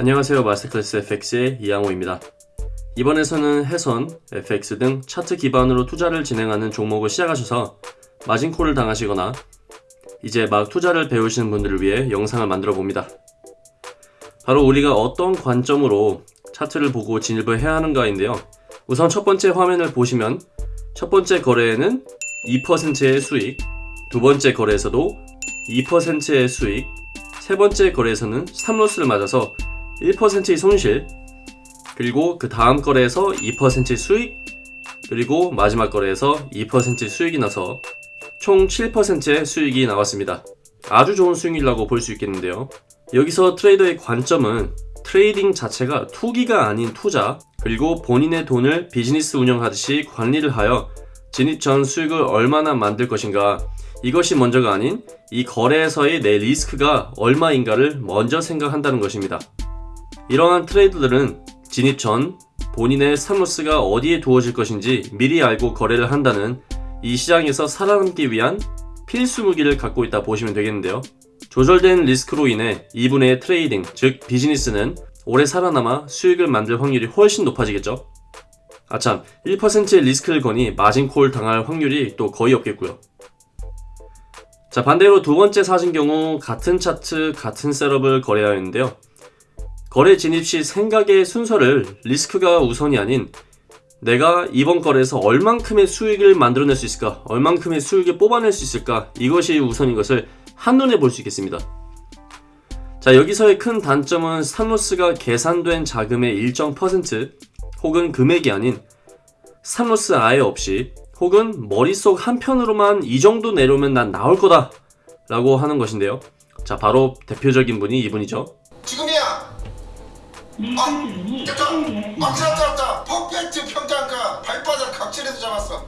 안녕하세요 마스터클래스 FX의 이양호입니다. 이번에서는 해선, FX 등 차트 기반으로 투자를 진행하는 종목을 시작하셔서 마진콜을 당하시거나 이제 막 투자를 배우시는 분들을 위해 영상을 만들어 봅니다. 바로 우리가 어떤 관점으로 차트를 보고 진입을 해야 하는가인데요. 우선 첫 번째 화면을 보시면 첫 번째 거래에는 2%의 수익, 두 번째 거래에서도 2%의 수익, 세 번째 거래에서는 3로스를 맞아서 1%의 손실, 그리고 그 다음 거래에서 2%의 수익, 그리고 마지막 거래에서 2%의 수익이 나서 총 7%의 수익이 나왔습니다. 아주 좋은 수익이라고 볼 수 있겠는데요. 여기서 트레이더의 관점은 트레이딩 자체가 투기가 아닌 투자, 그리고 본인의 돈을 비즈니스 운영하듯이 관리를 하여 진입 전 수익을 얼마나 만들 것인가 이것이 먼저가 아닌 이 거래에서의 내 리스크가 얼마인가를 먼저 생각한다는 것입니다. 이러한 트레이더들은 진입 전 본인의 stop loss가 어디에 두어질 것인지 미리 알고 거래를 한다는 이 시장에서 살아남기 위한 필수 무기를 갖고 있다 보시면 되겠는데요. 조절된 리스크로 인해 이분의 트레이딩, 즉 비즈니스는 오래 살아남아 수익을 만들 확률이 훨씬 높아지겠죠. 아참, 1%의 리스크를 거니 마진콜 당할 확률이 또 거의 없겠고요. 자, 반대로 두 번째 사진 경우 같은 차트, 같은 셋업을 거래하였는데요. 거래 진입 시 생각의 순서를 리스크가 우선이 아닌 내가 이번 거래에서 얼만큼의 수익을 만들어낼 수 있을까, 얼만큼의 수익을 뽑아낼 수 있을까, 이것이 우선인 것을 한눈에 볼 수 있겠습니다. 자, 여기서의 큰 단점은 산로스가 계산된 자금의 일정 퍼센트 혹은 금액이 아닌 산로스 아예 없이 혹은 머릿속 한편으로만 이 정도 내려오면 난 나올 거다 라고 하는 것인데요. 자, 바로 대표적인 분이 이분이죠. 아, 됐다. 아, 잡았다. 퍼펙트 평가가 발바닥 각질에서 잡았어.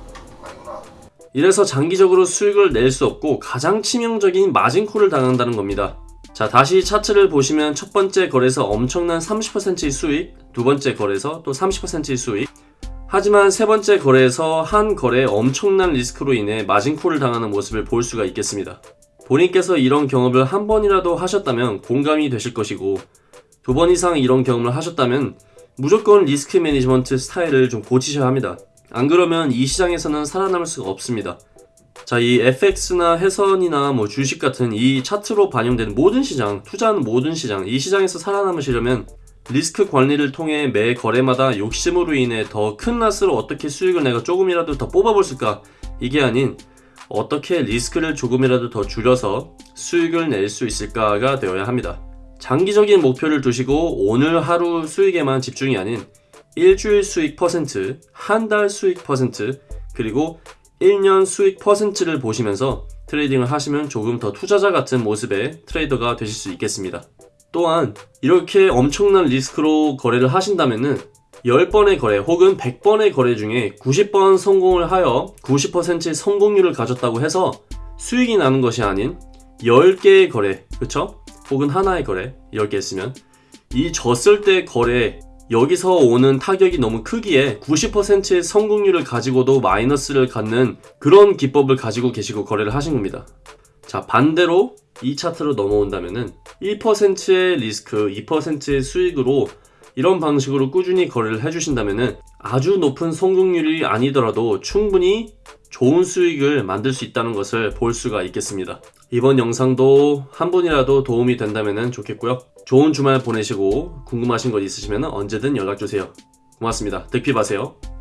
이래서 장기적으로 수익을 낼 수 없고 가장 치명적인 마진콜을 당한다는 겁니다. 자, 다시 차트를 보시면 첫 번째 거래에서 엄청난 30%의 수익, 두 번째 거래에서 또 30%의 수익. 하지만 세 번째 거래에서 한 거래에 엄청난 리스크로 인해 마진콜을 당하는 모습을 볼 수가 있겠습니다. 본인께서 이런 경험을 한 번이라도 하셨다면 공감이 되실 것이고 두 번 이상 이런 경험을 하셨다면 무조건 risk management 스타일을 좀 고치셔야 합니다. 안 그러면 이 시장에서는 살아남을 수가 없습니다. 자, 이 FX나 해선이나 뭐 주식 같은 이 차트로 반영되는 모든 시장, 투자하는 모든 시장, 이 시장에서 살아남으시려면 리스크 관리를 통해 매 거래마다 욕심으로 인해 더 큰 lot으로 어떻게 수익을 내가 조금이라도 더 뽑아볼 수가 이게 아닌 어떻게 리스크를 조금이라도 더 줄여서 수익을 낼 수 있을까가 되어야 합니다. 장기적인 목표를 두시고 오늘 하루 수익에만 집중이 아닌 일주일 수익 퍼센트, 한 달 수익 퍼센트, 그리고 1년 수익 퍼센트를 보시면서 트레이딩을 하시면 조금 더 투자자 같은 모습의 트레이더가 되실 수 있겠습니다. 또한 이렇게 엄청난 리스크로 거래를 하신다면은 10번의 거래 혹은 100번의 거래 중에 90번 성공을 하여 90%의 성공률을 가졌다고 해서 수익이 나는 것이 아닌 10개의 거래, 그쵸? 혹은 하나의 거래, 10개 했으면 이 졌을 때 거래 여기서 오는 타격이 너무 크기에 90%의 성공률을 가지고도 마이너스를 갖는 그런 기법을 가지고 계시고 거래를 하신 겁니다. 자, 반대로 이 차트로 넘어온다면은 1%의 리스크, 2%의 수익으로 이런 방식으로 꾸준히 거래를 해주신다면은 아주 높은 성공률이 아니더라도 충분히 좋은 수익을 만들 수 있다는 것을 볼 수가 있겠습니다. 이번 영상도 한 분이라도 도움이 된다면 좋겠고요. 좋은 주말 보내시고 궁금하신 것 있으시면 언제든 연락주세요. 고맙습니다. 득피하세요.